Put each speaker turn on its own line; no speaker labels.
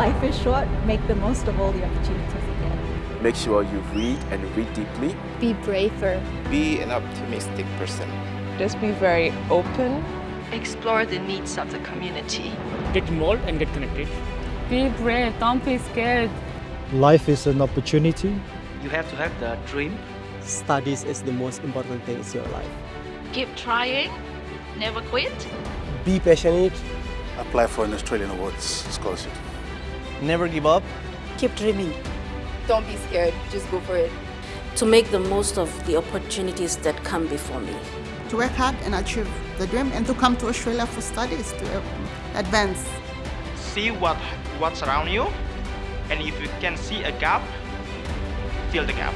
Life is short, make the most of all the opportunities you get.
Make sure you read and read deeply.
Be braver.
Be an optimistic person.
Just be very open.
Explore the needs of the community.
Get involved and get connected.
Be brave, don't be scared.
Life is an opportunity.
You have to have the dream.
Studies is the most important thing in your life.
Keep trying, never quit.
Be passionate.
Apply for an Australian Awards scholarship.
Never give up.
Keep dreaming.
Don't be scared, just go for it.
To make the most of the opportunities that come before me.
To work hard and achieve the dream and to come to Australia for studies to um, advance.
See what what's around you and if you can see a gap, fill the gap.